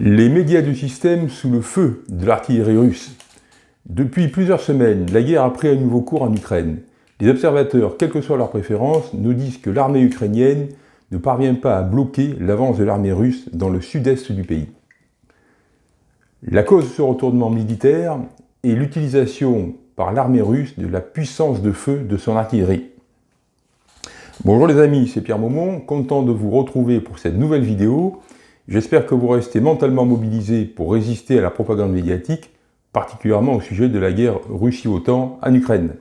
Les médias du système sous le feu de l'artillerie russe. Depuis plusieurs semaines, la guerre a pris un nouveau cours en Ukraine. Les observateurs, quelle que soit leur préférence, nous disent que l'armée ukrainienne ne parvient pas à bloquer l'avance de l'armée russe dans le sud-est du pays. La cause de ce retournement militaire est l'utilisation par l'armée russe de la puissance de feu de son artillerie. Bonjour les amis, c'est Pierre Maumont, content de vous retrouver pour cette nouvelle vidéo J'espère que vous restez mentalement mobilisés pour résister à la propagande médiatique, particulièrement au sujet de la guerre Russie-OTAN en Ukraine.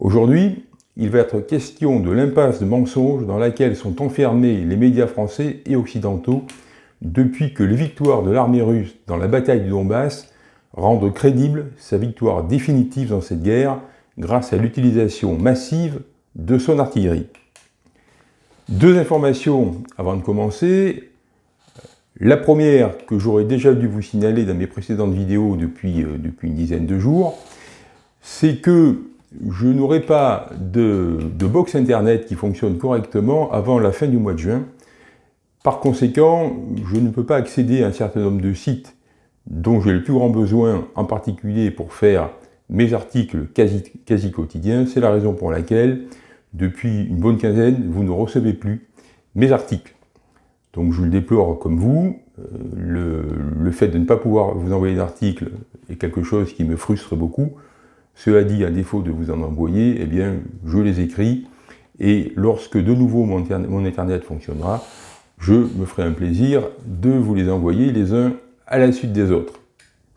Aujourd'hui, il va être question de l'impasse de mensonges dans laquelle sont enfermés les médias français et occidentaux depuis que les victoires de l'armée russe dans la bataille du Donbass rendent crédible sa victoire définitive dans cette guerre grâce à l'utilisation massive de son artillerie. Deux informations avant de commencer. La première, que j'aurais déjà dû vous signaler dans mes précédentes vidéos depuis, euh, depuis une dizaine de jours, c'est que je n'aurai pas de, de, box internet qui fonctionne correctement avant la fin du mois de juin. Par conséquent, je ne peux pas accéder à un certain nombre de sites dont j'ai le plus grand besoin, en particulier pour faire mes articles quasi quotidiens. C'est la raison pour laquelle, depuis une bonne quinzaine, vous ne recevez plus mes articles. Donc je le déplore comme vous. Euh, le, fait de ne pas pouvoir vous envoyer d'articles est quelque chose qui me frustre beaucoup. Cela dit, à défaut de vous en envoyer, eh bien, je les écris. Et lorsque de nouveau mon, mon Internet fonctionnera, je me ferai un plaisir de vous les envoyer les uns à la suite des autres.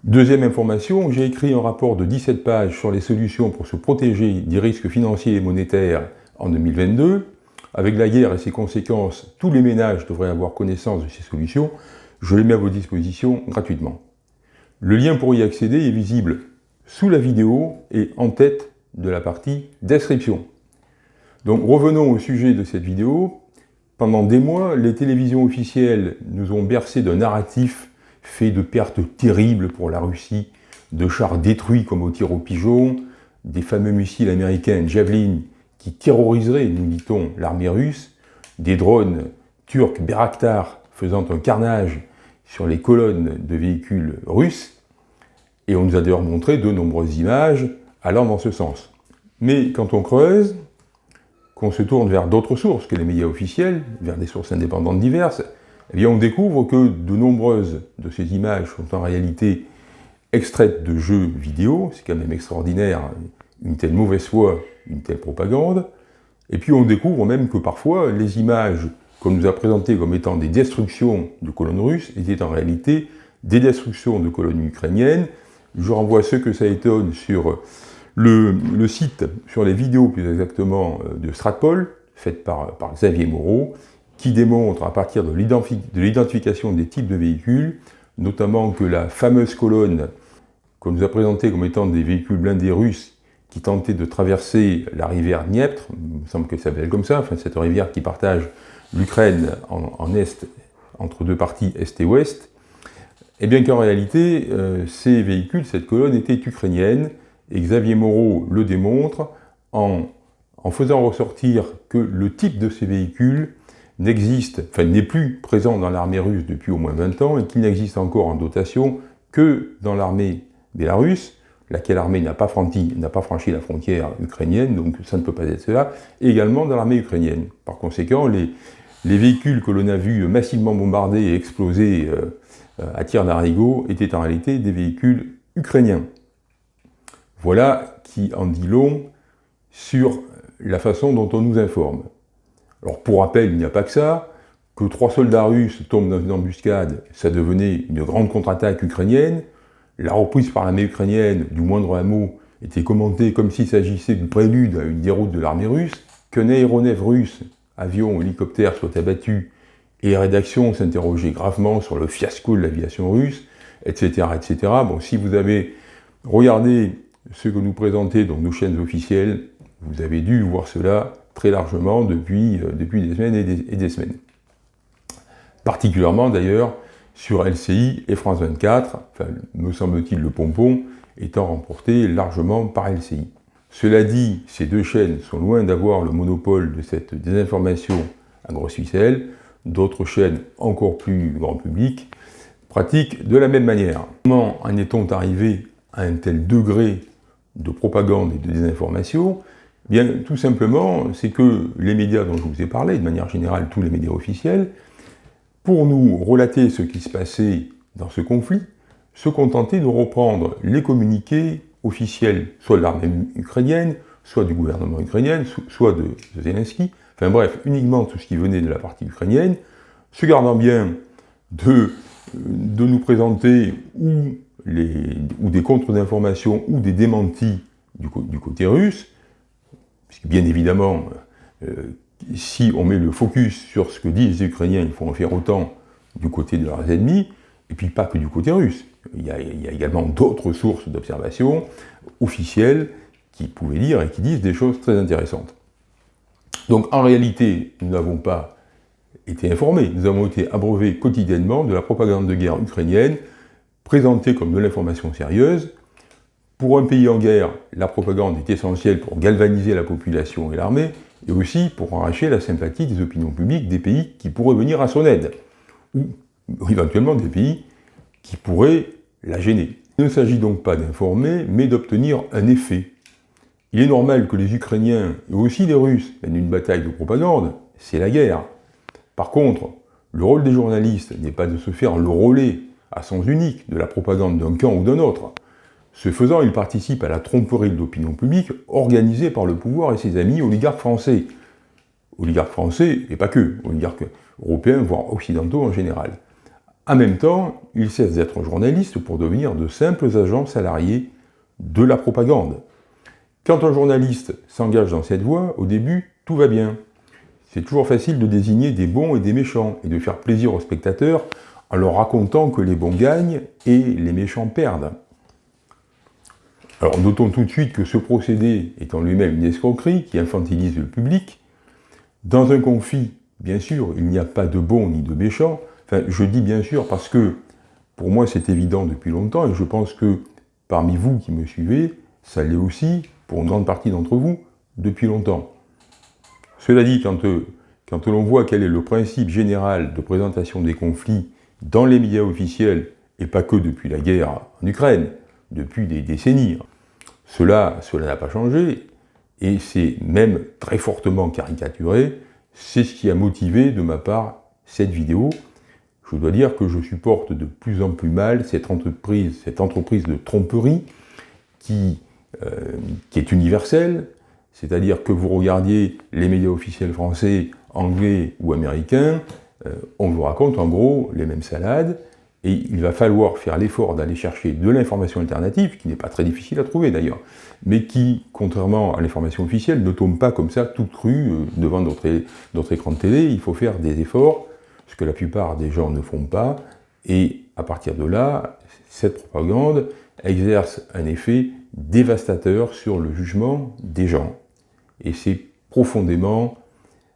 Deuxième information, j'ai écrit un rapport de 17 pages sur les solutions pour se protéger des risques financiers et monétaires en 2022. Avec la guerre et ses conséquences, tous les ménages devraient avoir connaissance de ces solutions. Je les mets à vos dispositions gratuitement. Le lien pour y accéder est visible sous la vidéo et en tête de la partie description. Donc revenons au sujet de cette vidéo. Pendant des mois, les télévisions officielles nous ont bercé d'un narratif fait de pertes terribles pour la Russie, de chars détruits comme au tir au pigeon, des fameux missiles américains Javelin qui terroriserait, nous dit-on, l'armée russe, des drones turcs Beraktar faisant un carnage sur les colonnes de véhicules russes, et on nous a d'ailleurs montré de nombreuses images allant dans ce sens. Mais quand on creuse, qu'on se tourne vers d'autres sources que les médias officiels, vers des sources indépendantes diverses, eh on découvre que de nombreuses de ces images sont en réalité extraites de jeux vidéo, c'est quand même extraordinaire, une telle mauvaise foi une telle propagande. Et puis on découvre même que parfois les images qu'on nous a présentées comme étant des destructions de colonnes russes étaient en réalité des destructions de colonnes ukrainiennes. Je renvoie ceux que ça étonne sur le, site, sur les vidéos plus exactement euh, de Stratpol, faites par, par Xavier Moreau, qui démontre à partir de l'identification des types de véhicules, notamment que la fameuse colonne qu'on nous a présentée comme étant des véhicules blindés russes qui tentait de traverser la rivière Dniepr, il me semble que ça s'appelle comme ça, enfin cette rivière qui partage l'Ukraine en, est, entre deux parties est et ouest, et eh bien qu'en réalité, euh, ces véhicules, cette colonne était ukrainienne, et Xavier Moreau le démontre en, en faisant ressortir que le type de ces véhicules n'existe, enfin n'est plus présent dans l'armée russe depuis au moins 20 ans, et qu'il n'existe encore en dotation que dans l'armée bélarusse, laquelle armée n'a pas, franchi, la frontière ukrainienne, donc ça ne peut pas être cela, et également dans l'armée ukrainienne. Par conséquent, les, les, véhicules que l'on a vus massivement bombardés et exploser euh, à tir d'arigot étaient en réalité des véhicules ukrainiens. Voilà qui en dit long sur la façon dont on nous informe. Alors pour rappel, il n'y a pas que ça, que trois soldats russes tombent dans une embuscade, ça devenait une grande contre-attaque ukrainienne, la reprise par l'armée ukrainienne du moindre hameau était commentée comme s'il s'agissait du prélude à une déroute de l'armée russe, qu'un aéronef russe, avion ou hélicoptère, soit abattu, et les rédactions s'interrogeaient gravement sur le fiasco de l'aviation russe, etc., etc. Bon, si vous avez regardé ce que nous présentaient dans nos chaînes officielles, vous avez dû voir cela très largement depuis, euh, des semaines et des semaines. Particulièrement d'ailleurs sur LCI et France 24, enfin, me semble-t-il le pompon, étant remporté largement par LCI. Cela dit, ces deux chaînes sont loin d'avoir le monopole de cette désinformation à grosse ficelle. d'autres chaînes encore plus grand public pratiquent de la même manière. Comment en est-on arrivé à un tel degré de propagande et de désinformation? Eh Bien, tout simplement, c'est que les médias dont je vous ai parlé, de manière générale tous les médias officiels, pour nous relater ce qui se passait dans ce conflit, se contentaient de reprendre les communiqués officiels, soit de l'armée ukrainienne, soit du gouvernement ukrainien, soit de Zelensky, enfin bref, uniquement tout ce qui venait de la partie ukrainienne, se gardant bien de, de nous présenter ou, des contre d'information ou des démentis du, du, côté russe, puisque bien évidemment, euh, si on met le focus sur ce que disent les Ukrainiens, il faut en faire autant du côté de leurs ennemis, et puis pas que du côté russe. Il y a, également d'autres sources d'observation officielles qui pouvaient lire et qui disent des choses très intéressantes. Donc en réalité, nous n'avons pas été informés, nous avons été abreuvés quotidiennement de la propagande de guerre ukrainienne, présentée comme de l'information sérieuse. Pour un pays en guerre, la propagande est essentielle pour galvaniser la population et l'armée, et aussi pour arracher la sympathie des opinions publiques des pays qui pourraient venir à son aide, ou éventuellement des pays qui pourraient la gêner. Il ne s'agit donc pas d'informer, mais d'obtenir un effet, il est normal que les Ukrainiens, et aussi les Russes, mènent une bataille de propagande, c'est la guerre. Par contre, le rôle des journalistes n'est pas de se faire le relais, à sens unique, de la propagande d'un camp ou d'un autre. Ce faisant, ils participent à la tromperie de l'opinion publique organisée par le pouvoir et ses amis oligarques français. Oligarques français, et pas que, oligarques européens, voire occidentaux en général. En même temps, ils cessent d'être journalistes pour devenir de simples agents salariés de la propagande. Quand un journaliste s'engage dans cette voie, au début, tout va bien. C'est toujours facile de désigner des bons et des méchants, et de faire plaisir aux spectateurs en leur racontant que les bons gagnent et les méchants perdent. Alors notons tout de suite que ce procédé est en lui-même une escroquerie qui infantilise le public. Dans un conflit, bien sûr, il n'y a pas de bons ni de méchants. Enfin, je dis bien sûr parce que, pour moi c'est évident depuis longtemps, et je pense que parmi vous qui me suivez, ça l'est aussi pour une grande partie d'entre vous, depuis longtemps. Cela dit, quand, euh, quand l'on voit quel est le principe général de présentation des conflits dans les médias officiels, et pas que depuis la guerre en Ukraine, depuis des décennies, cela n'a pas changé, et c'est même très fortement caricaturé, c'est ce qui a motivé de ma part cette vidéo. Je dois dire que je supporte de plus en plus mal cette entreprise, cette entreprise de tromperie qui euh, est universel, c'est-à-dire que vous regardiez les médias officiels français, anglais ou américains, euh, on vous raconte en gros les mêmes salades, et il va falloir faire l'effort d'aller chercher de l'information alternative, qui n'est pas très difficile à trouver d'ailleurs, mais qui, contrairement à l'information officielle, ne tombe pas comme ça toute crue euh, devant notre écran de télé, il faut faire des efforts, ce que la plupart des gens ne font pas, et à partir de là, cette propagande exerce un effet dévastateur sur le jugement des gens. Et c'est profondément,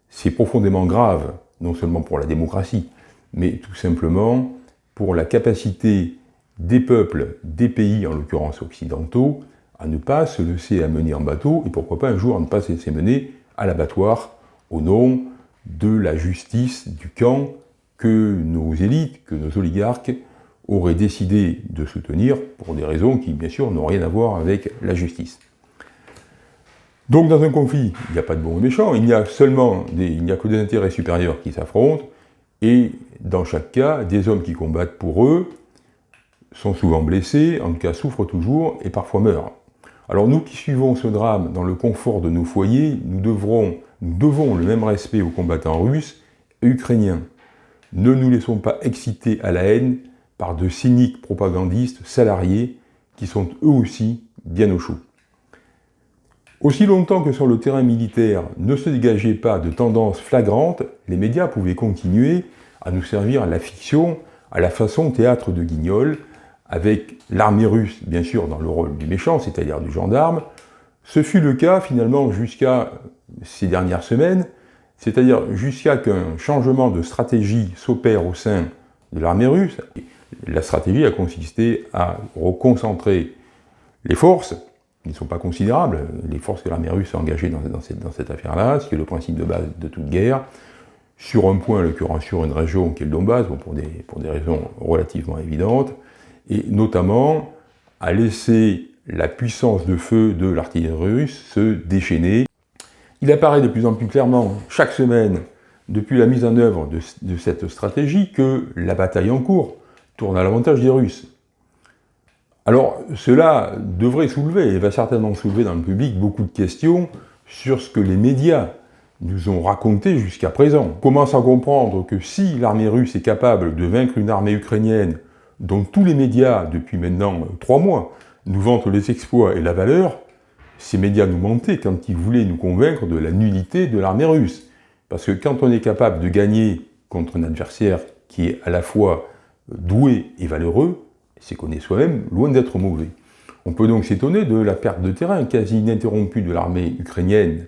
c'est profondément grave, non seulement pour la démocratie, mais tout simplement pour la capacité des peuples, des pays, en l'occurrence occidentaux, à ne pas se laisser amener en bateau, et pourquoi pas un jour à ne pas se laisser mener à l'abattoir au nom de la justice du camp que nos élites, que nos oligarques aurait décidé de soutenir pour des raisons qui, bien sûr, n'ont rien à voir avec la justice. Donc dans un conflit, il n'y a pas de bons et méchants, il n'y a il n'y a que des intérêts supérieurs qui s'affrontent, et dans chaque cas, des hommes qui combattent pour eux sont souvent blessés, en tout cas souffrent toujours, et parfois meurent. Alors nous qui suivons ce drame dans le confort de nos foyers, nous, devrons, nous devons le même respect aux combattants russes et ukrainiens. Ne nous laissons pas exciter à la haine par de cyniques propagandistes salariés qui sont eux aussi bien au chaud. Aussi longtemps que sur le terrain militaire ne se dégageait pas de tendances flagrantes, les médias pouvaient continuer à nous servir la fiction à la façon théâtre de Guignol, avec l'armée russe, bien sûr, dans le rôle du méchant, c'est-à-dire du gendarme. Ce fut le cas, finalement, jusqu'à ces dernières semaines, c'est-à-dire jusqu'à qu'un changement de stratégie s'opère au sein de l'armée russe, la stratégie a consisté à reconcentrer les forces, qui ne sont pas considérables, les forces que l'armée russe a engagées dans, cette, affaire-là, ce qui est le principe de base de toute guerre, sur un point, en l'occurrence sur une région qui est le Donbass, pour, des, raisons relativement évidentes, et notamment à laisser la puissance de feu de l'artillerie russe se déchaîner. Il apparaît de plus en plus clairement chaque semaine, depuis la mise en œuvre de, de cette stratégie, que la bataille en cours tourne à l'avantage des Russes. Alors, cela devrait soulever, et va certainement soulever dans le public, beaucoup de questions sur ce que les médias nous ont raconté jusqu'à présent. On commence à comprendre que si l'armée russe est capable de vaincre une armée ukrainienne dont tous les médias, depuis maintenant trois mois, nous vantent les exploits et la valeur, ces médias nous mentaient quand ils voulaient nous convaincre de la nullité de l'armée russe. Parce que quand on est capable de gagner contre un adversaire qui est à la fois doué et valeureux, c'est qu'on est soi-même loin d'être mauvais. On peut donc s'étonner de la perte de terrain quasi ininterrompue de l'armée ukrainienne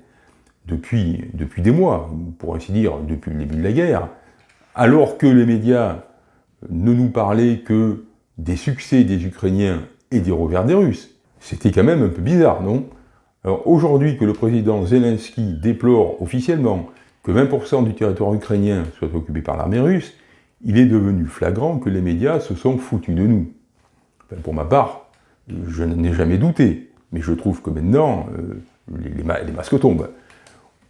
depuis, depuis des mois, pour ainsi dire depuis le début de la guerre, alors que les médias ne nous parlaient que des succès des Ukrainiens et des revers des Russes. C'était quand même un peu bizarre, non? Alors aujourd'hui que le président Zelensky déplore officiellement que 20% du territoire ukrainien soit occupé par l'armée russe, il est devenu flagrant que les médias se sont foutus de nous. Pour ma part, je n'en ai jamais douté, mais je trouve que maintenant, euh, les masques tombent.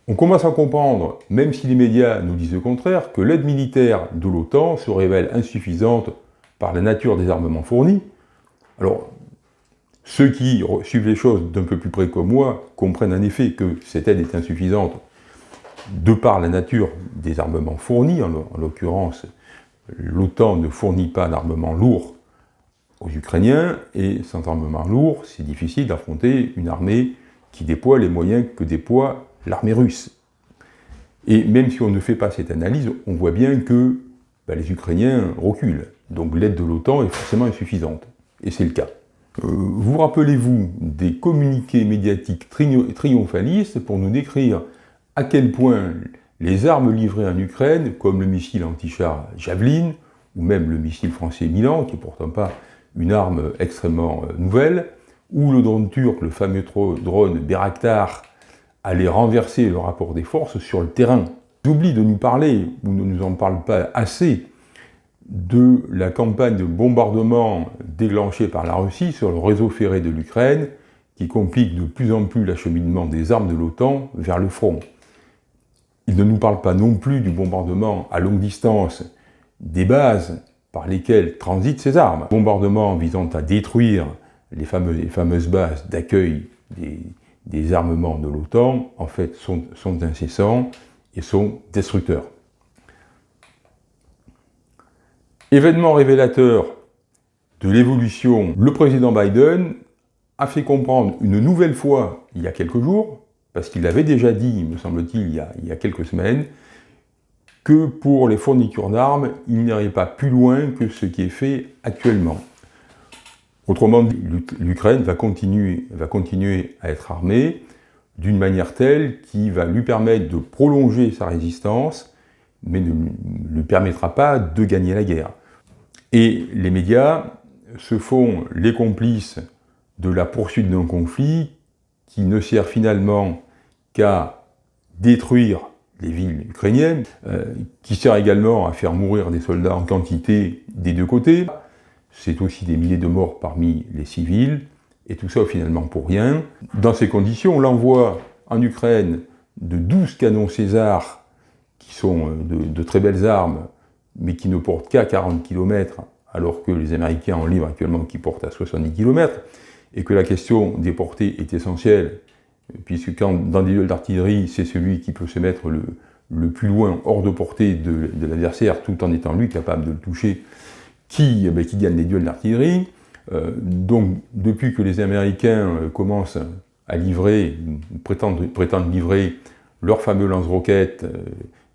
On commence à comprendre, même si les médias nous disent le contraire, que l'aide militaire de l'OTAN se révèle insuffisante par la nature des armements fournis. Alors, ceux qui suivent les choses d'un peu plus près que moi comprennent en effet que cette aide est insuffisante de par la nature des armements fournis, en l'occurrence, l'OTAN ne fournit pas d'armement lourd aux Ukrainiens, et sans armement lourd, c'est difficile d'affronter une armée qui déploie les moyens que déploie l'armée russe. Et même si on ne fait pas cette analyse, on voit bien que bah, les Ukrainiens reculent. Donc l'aide de l'OTAN est forcément insuffisante. Et c'est le cas. Euh, vous rappelez-vous des communiqués médiatiques triomphalistes pour nous décrire à quel point les armes livrées en Ukraine, comme le missile anti-char Javelin, ou même le missile français Milan, qui n'est pourtant pas une arme extrêmement euh, nouvelle, ou le drone turc, le fameux drone Beraktar, aller renverser le rapport des forces sur le terrain. J'oublie de nous parler, ou ne nous en parle pas assez, de la campagne de bombardement déclenchée par la Russie sur le réseau ferré de l'Ukraine, qui complique de plus en plus l'acheminement des armes de l'OTAN vers le front. Il ne nous parle pas non plus du bombardement à longue distance des bases par lesquelles transitent ces armes. Bombardement visant à détruire les fameuses, bases d'accueil des, armements de l'OTAN, en fait, sont, incessants et sont destructeurs. Événement révélateur de l'évolution, le président Biden a fait comprendre une nouvelle fois, il y a quelques jours, parce qu'il l'avait déjà dit, me semble-t-il, il, il, y a quelques semaines, que pour les fournitures d'armes, il n'irait pas plus loin que ce qui est fait actuellement. Autrement dit, l'Ukraine va continuer, va continuer à être armée d'une manière telle qui va lui permettre de prolonger sa résistance, mais ne lui permettra pas de gagner la guerre. Et les médias se font les complices de la poursuite d'un conflit qui ne sert finalement qu'à détruire les villes ukrainiennes, euh, qui sert également à faire mourir des soldats en quantité des deux côtés, c'est aussi des milliers de morts parmi les civils, et tout ça finalement pour rien. Dans ces conditions, l'envoi en Ukraine de 12 canons César, qui sont euh, de, très belles armes, mais qui ne portent qu'à 40 km, alors que les Américains en livrent actuellement qui portent à 70 km, et que la question des portées est essentielle, puisque quand, dans des duels d'artillerie, c'est celui qui peut se mettre le, plus loin hors de portée de, de l'adversaire, tout en étant lui capable de le toucher, qui, eh ben, qui gagne les duels d'artillerie. Euh, donc, depuis que les Américains euh, commencent à livrer, prétendent, livrer leur fameux lance-roquettes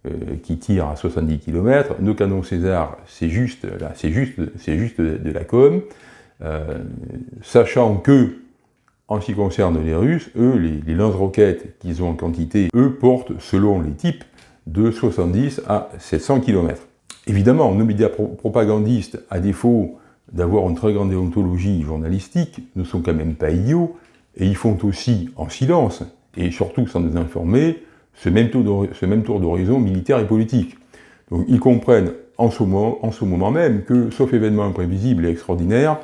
euh, qui tirent à 70 km, nos canons César, c'est juste, juste, c'est juste de, la com, sachant que, en ce qui concerne les Russes, eux, les, lance-roquettes qu'ils ont en quantité, eux portent, selon les types, de 70 à 700 km. Évidemment, nos médias propagandistes, à défaut d'avoir une très grande déontologie journalistique, ne sont quand même pas idiots, et ils font aussi, en silence, et surtout sans nous informer, ce même tour d'horizon militaire et politique. Donc ils comprennent en ce, moment, en ce moment même que, sauf événement imprévisible et extraordinaire,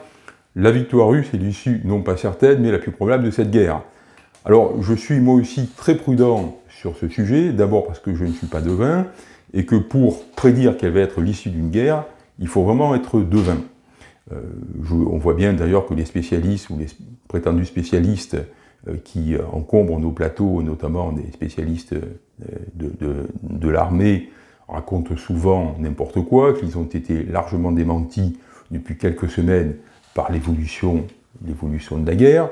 la victoire russe est l'issue non pas certaine, mais la plus probable de cette guerre. Alors je suis moi aussi très prudent sur ce sujet, d'abord parce que je ne suis pas devin, et que pour prédire quelle va être l'issue d'une guerre, il faut vraiment être devin. Euh, on voit bien d'ailleurs que les spécialistes ou les prétendus spécialistes euh, qui encombrent nos plateaux, notamment des spécialistes euh, de, l'armée, racontent souvent n'importe quoi, qu'ils ont été largement démentis depuis quelques semaines par l'évolution de la guerre.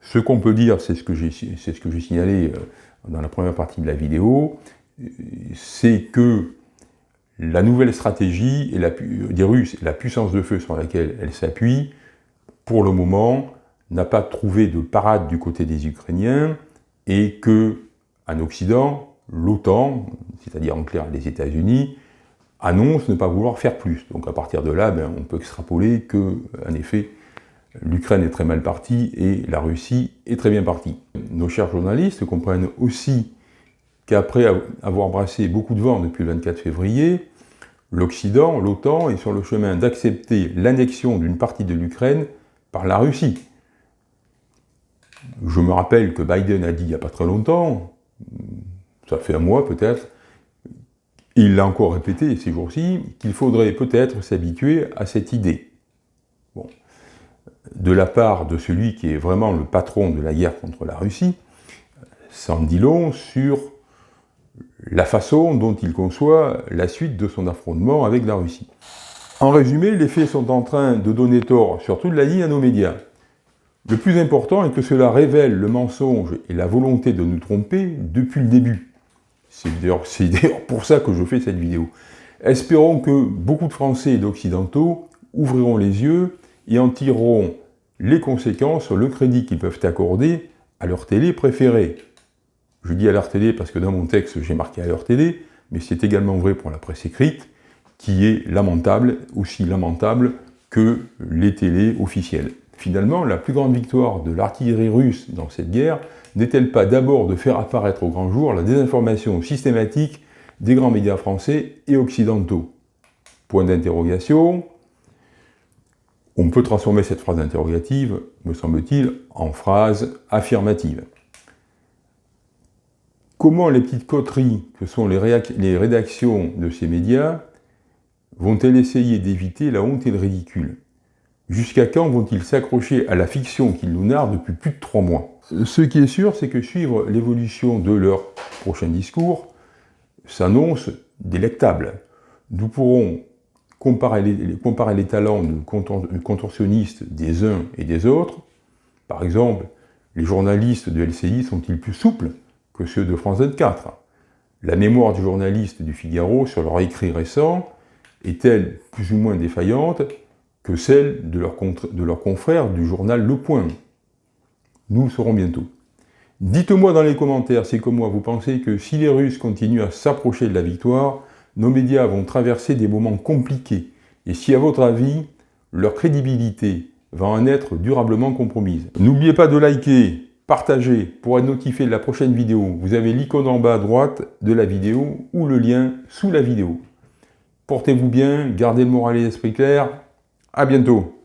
Ce qu'on peut dire, c'est ce que j'ai signalé dans la première partie de la vidéo, c'est que la nouvelle stratégie la, des Russes la puissance de feu sur laquelle elle s'appuie, pour le moment, n'a pas trouvé de parade du côté des Ukrainiens et que, en Occident, l'OTAN, c'est-à-dire en clair les États-Unis, annonce ne pas vouloir faire plus. Donc à partir de là, ben, on peut extrapoler que, en effet, l'Ukraine est très mal partie et la Russie est très bien partie. Nos chers journalistes comprennent aussi qu'après avoir brassé beaucoup de vent depuis le 24 février, l'Occident, l'OTAN, est sur le chemin d'accepter l'annexion d'une partie de l'Ukraine par la Russie. Je me rappelle que Biden a dit il n'y a pas très longtemps, ça fait un mois peut-être, il l'a encore répété ces jours-ci, qu'il faudrait peut-être s'habituer à cette idée. Bon. De la part de celui qui est vraiment le patron de la guerre contre la Russie, en dit long sur la façon dont il conçoit la suite de son affrontement avec la Russie. En résumé, les faits sont en train de donner tort sur toute la ligne à nos médias. Le plus important est que cela révèle le mensonge et la volonté de nous tromper depuis le début. C'est d'ailleurs pour ça que je fais cette vidéo. Espérons que beaucoup de Français et d'Occidentaux ouvriront les yeux et en tireront les conséquences le crédit qu'ils peuvent accorder à leur télé préférée. Je dis à leur télé parce que dans mon texte j'ai marqué à leur télé, mais c'est également vrai pour la presse écrite, qui est lamentable, aussi lamentable que les télés officielles. Finalement, la plus grande victoire de l'artillerie russe dans cette guerre n'est-elle pas d'abord de faire apparaître au grand jour la désinformation systématique des grands médias français et occidentaux? Point d'interrogation. On peut transformer cette phrase interrogative, me semble-t-il, en phrase affirmative. Comment les petites coteries que sont les, rédactions de ces médias vont-elles essayer d'éviter la honte et le ridicule? Jusqu'à quand vont-ils s'accrocher à la fiction qu'ils nous narrent depuis plus de trois mois? Ce qui est sûr, c'est que suivre l'évolution de leur prochain discours s'annonce délectable. Nous pourrons comparer les, talents de contorsionnistes des uns et des autres. Par exemple, les journalistes de LCI sont-ils plus souples que ceux de France 24. La mémoire du journaliste du Figaro sur leur écrit récent est-elle plus ou moins défaillante? Que celle de leurs leur confrères du journal Le Point Nous le saurons bientôt. Dites-moi dans les commentaires si comme moi vous pensez que si les Russes continuent à s'approcher de la victoire, nos médias vont traverser des moments compliqués, et si à votre avis, leur crédibilité va en être durablement compromise. N'oubliez pas de liker, partagez pour être notifié de la prochaine vidéo. Vous avez l'icône en bas à droite de la vidéo ou le lien sous la vidéo. Portez-vous bien, gardez le moral et l'esprit clair. À bientôt